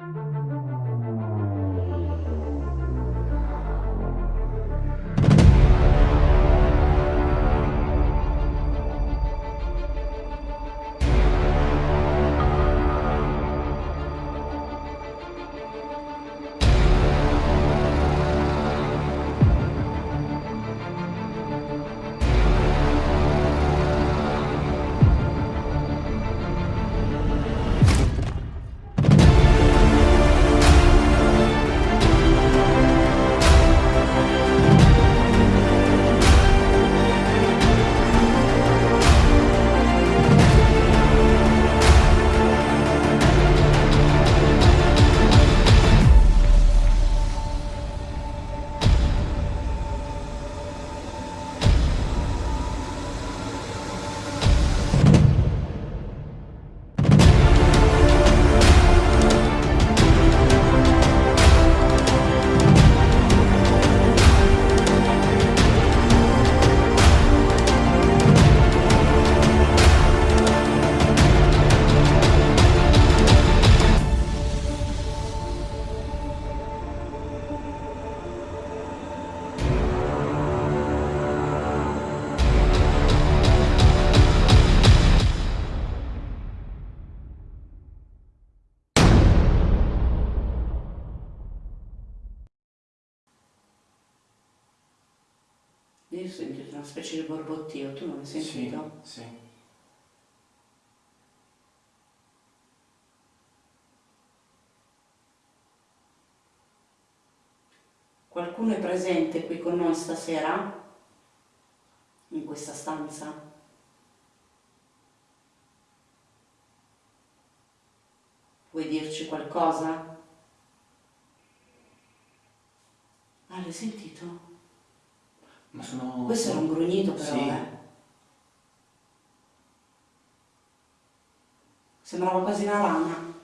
Io ho sentito una specie di borbottio, tu non l'hai sentito? Sì, sì. Qualcuno è presente qui con noi stasera? In questa stanza? Vuoi dirci qualcosa? Ah, l'hai sentito? Ma sono... Questo era un grugnito però, Sì. eh. Sembrava quasi una rana.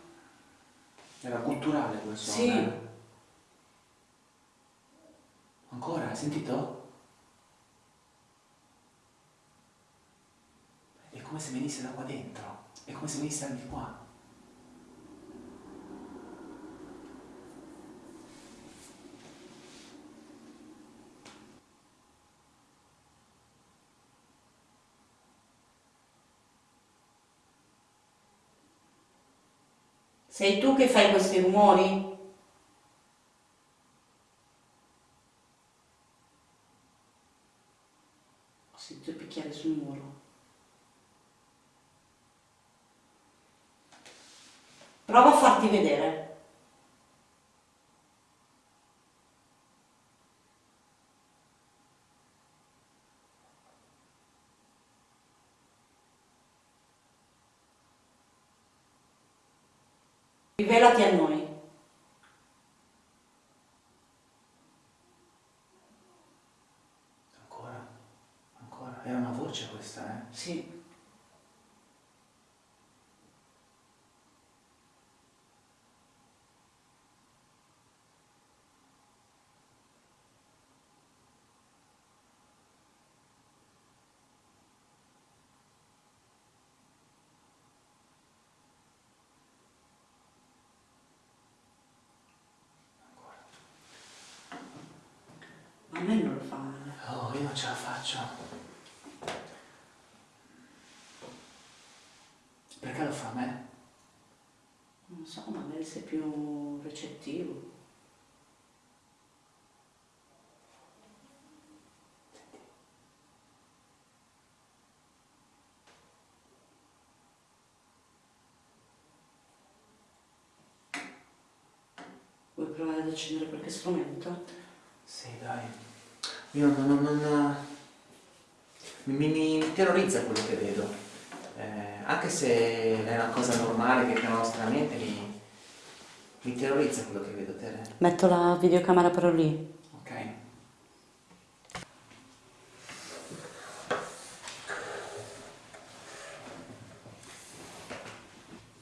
Era culturale quel suono. Sì. eh. Ancora, hai sentito? È come se venisse da qua dentro. È come se venisse di qua. Sei tu che fai questi rumori? Ho sentito picchiare sul muro. Prova a farti vedere. Rivelati a noi. Ancora? Ancora? Era una voce questa, eh? Sì. A me non lo fa male. Oh, io non ce la faccio. Perché lo fa a me? Non so, magari sei più recettivo. Vuoi provare ad accendere qualche strumento? Sì, dai. Io non... non, non mi, mi, terrorizza quello che vedo. Eh, anche se è una cosa normale che la nostra mente, mi, mi terrorizza quello che vedo, Tere. Metto la videocamera però lì. Ok?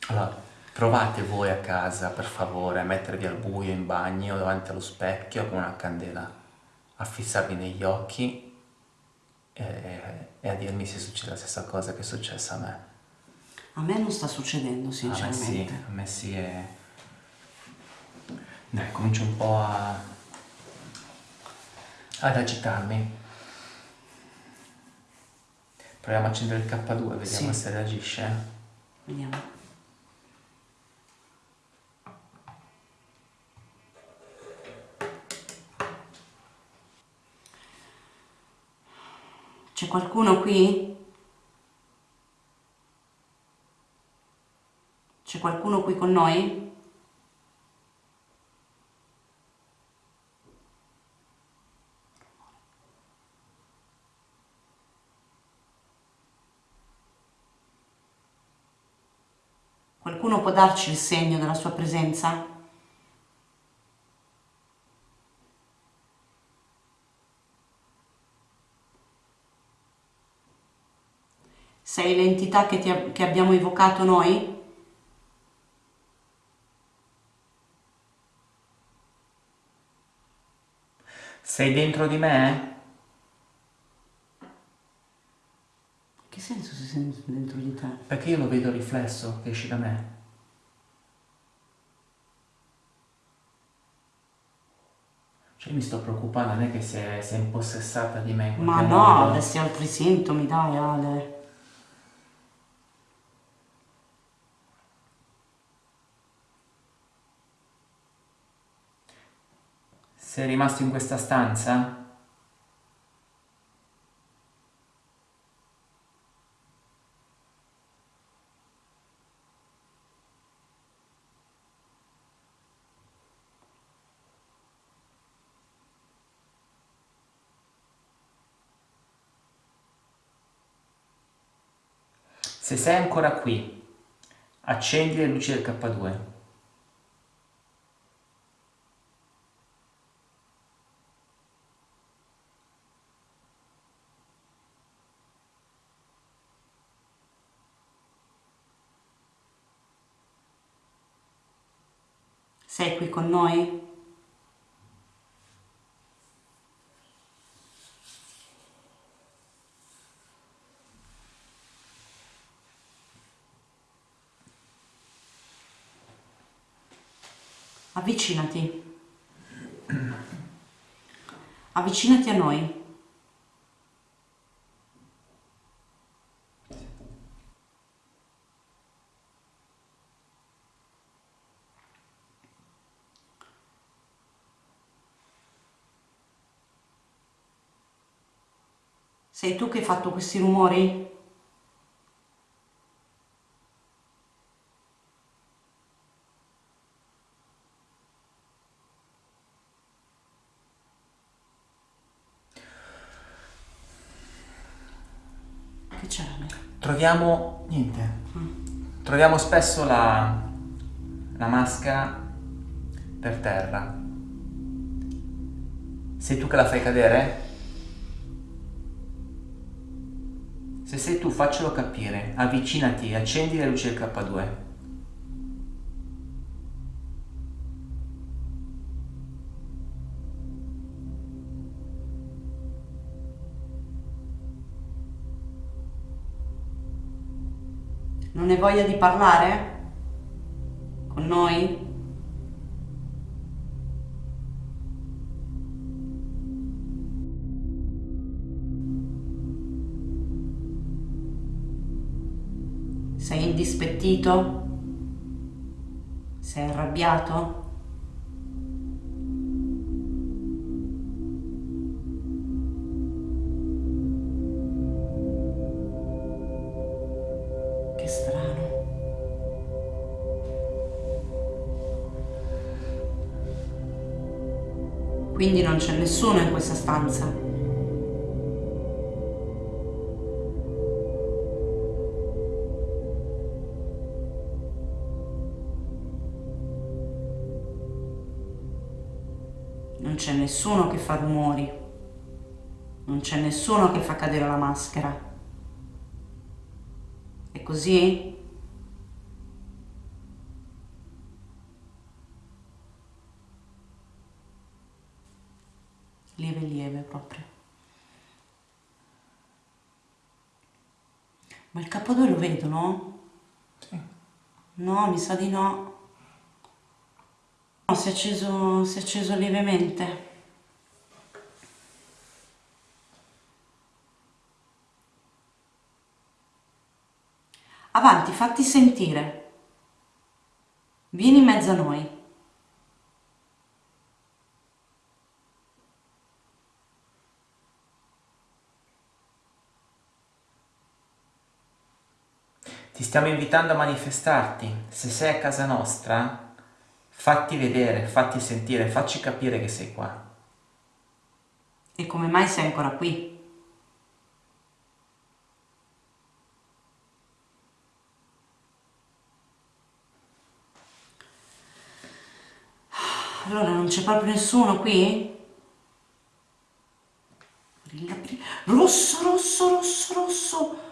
Allora, provate voi a casa, per favore, a mettervi al buio in bagno davanti allo specchio con una candela, a fissarvi negli occhi e, e a dirmi se succede la stessa cosa che è successa a me. A me non sta succedendo A me sì, sinceramente. a me sì è... Dai, comincio un po' a... ad agitarmi. Proviamo a accendere il K2, vediamo Sì. se reagisce. Vediamo. Qui? C'è qualcuno qui con noi? Qualcuno può darci il segno della sua presenza? Sei l'entità che, ti che abbiamo evocato noi? Sei dentro di me? Che senso si sente dentro di te? Perché io lo vedo riflesso che esci da me. Cioè mi sto preoccupando, non è che sei, sei impossessata di me Ma no, modo. avresti altri sintomi, dai Ale. Sei rimasto in questa stanza? Se sei ancora qui, accendi le luci del K2. Sei qui con noi? Avvicinati. Avvicinati a noi. Sei tu che hai fatto questi rumori? Che c'è? Troviamo niente. Troviamo spesso la, la maschera per terra. Sei tu che la fai cadere? Se sei tu, faccelo capire. Avvicinati, accendi le luci del K2. Non hai voglia di parlare? Con noi? Sei indispettito? Sei arrabbiato? Che strano. Quindi non c'è nessuno in questa stanza. Non c'è nessuno che fa rumori. Non c'è nessuno che fa cadere la maschera. È così? Lieve lieve proprio. Ma il K2 lo vedo, no? Sì. No, mi sa di no. No, si è acceso, si è acceso lievemente. Avanti, fatti sentire. Vieni in mezzo a noi. Ti stiamo invitando a manifestarti. Se sei a casa nostra, fatti vedere, fatti sentire, facci capire che sei qua. E come mai sei ancora qui? Allora non c'è proprio nessuno qui? Brilla. Rosso, rosso, rosso, rosso.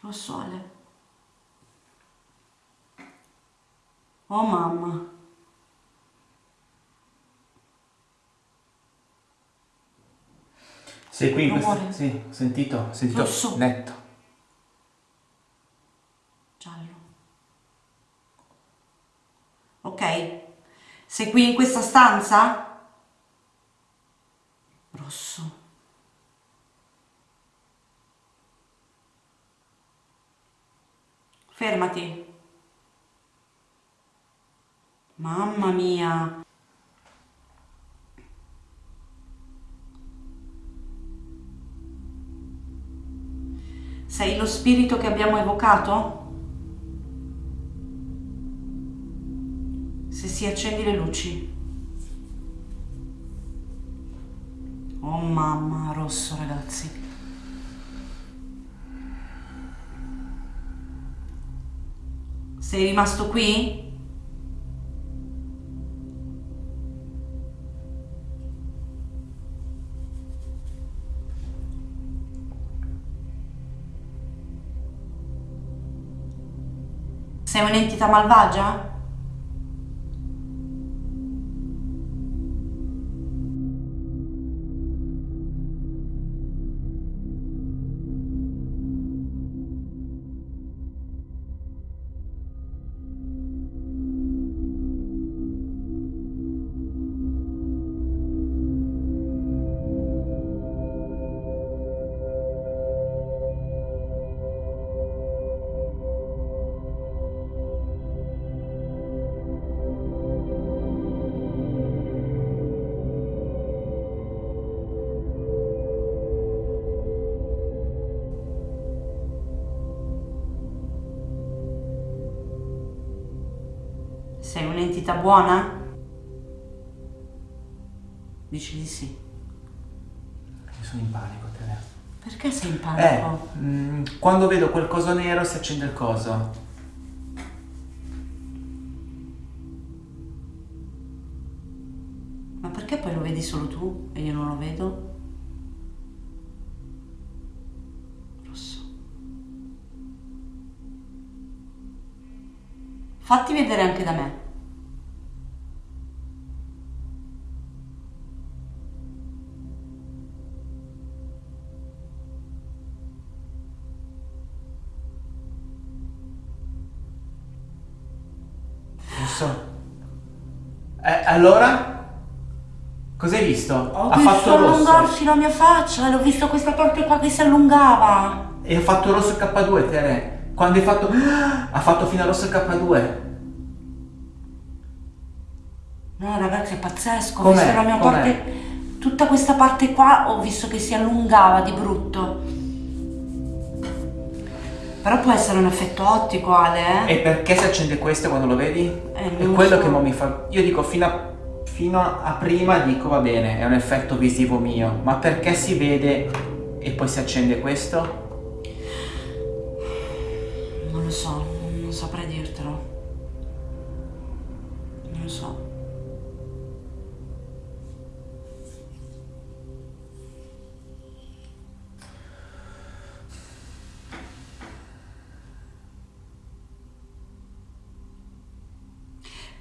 Rosso Ale. Oh mamma. Sei qui questo... Sì, ho sentito, ho sentito Rosso. netto. Giallo. Ok. Sei qui in questa stanza? Rosso. Fermati. Mamma mia. Sei lo spirito che abbiamo evocato? Se si accendi le luci. Oh mamma, rosso ragazzi. Sei rimasto qui? Sei un'entità malvagia? Un'entità buona? Dici di sì. Io sono in panico, Tere. Perché sei in Eh, panico? mm, quando vedo quel coso nero si accende il coso. Ma perché poi lo vedi solo tu e io non lo vedo? Rosso. Fatti vedere anche da me. Allora? Cos'hai visto? Ho ha visto fatto rosso. allungarsi la mia faccia l'ho visto questa parte qua che si allungava. E ha fatto rosso il K2, Tere. Quando hai fatto... Ha fatto fino a rosso il K2. No ragazzi è pazzesco, ho visto la mia parte, tutta questa parte qua ho visto che si allungava di brutto. Però può essere un effetto ottico Ale, eh? E perché si accende questo quando lo vedi? Eh, è quello so. che mi fa... Io dico fino a, fino a prima dico va bene, è un effetto visivo mio. Ma perché si vede e poi si accende questo? Non lo so,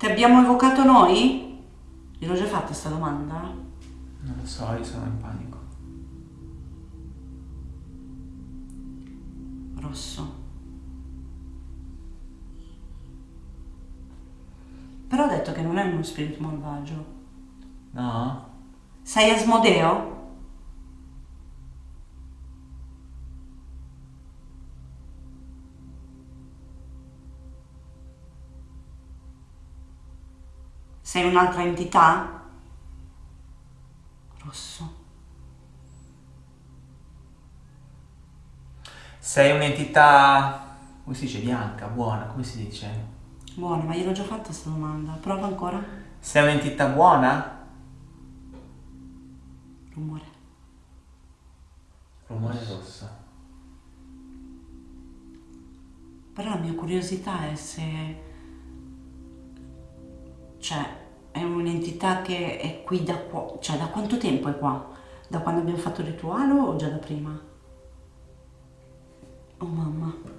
Abbiamo evocato noi? Gliel'ho già fatta questa domanda? Non lo so, io sono in panico. Rosso. Però l'ho detto che non è uno spirito malvagio. No? Sei Asmodeo? Sei un'altra entità? Rosso. Sei un'entità, come si dice, bianca, buona, come si dice? Buono, ma gliel'ho già fatta questa domanda. Prova ancora. Sei un'entità buona? Rumore. Rumore rosso. Però la mia curiosità è se... Cioè, è un'entità che è qui da qua... Cioè, da quanto tempo è qua? Da quando abbiamo fatto il rituale o già da prima? Oh mamma.